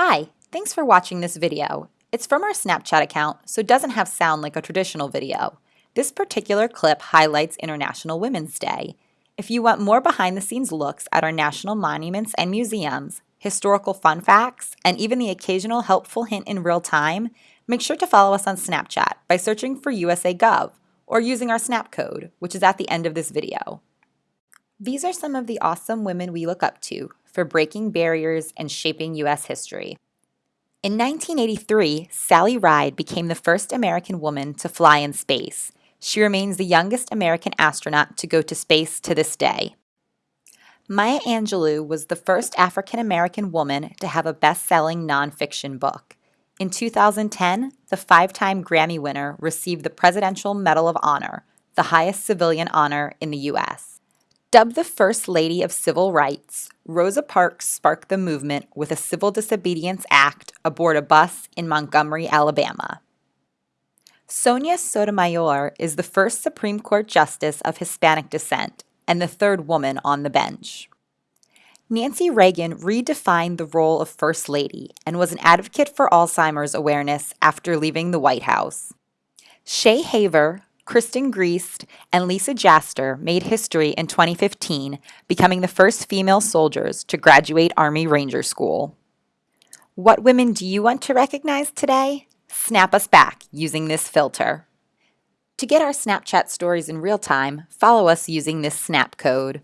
Hi, thanks for watching this video. It's from our Snapchat account, so it doesn't have sound like a traditional video. This particular clip highlights International Women's Day. If you want more behind-the-scenes looks at our national monuments and museums, historical fun facts, and even the occasional helpful hint in real time, make sure to follow us on Snapchat by searching for USA Gov or using our Snap code, which is at the end of this video. These are some of the awesome women we look up to for breaking barriers and shaping U.S. history. In 1983, Sally Ride became the first American woman to fly in space. She remains the youngest American astronaut to go to space to this day. Maya Angelou was the first African American woman to have a best selling nonfiction book. In 2010, the five time Grammy winner received the Presidential Medal of Honor, the highest civilian honor in the U.S. Dubbed the First Lady of Civil Rights, Rosa Parks sparked the movement with a civil disobedience act aboard a bus in Montgomery, Alabama. Sonia Sotomayor is the first Supreme Court Justice of Hispanic descent and the third woman on the bench. Nancy Reagan redefined the role of First Lady and was an advocate for Alzheimer's awareness after leaving the White House. Shaye Haver, Kristen Griest, and Lisa Jaster made history in 2015, becoming the first female soldiers to graduate Army Ranger School. What women do you want to recognize today? Snap us back using this filter. To get our Snapchat stories in real time, follow us using this snap code.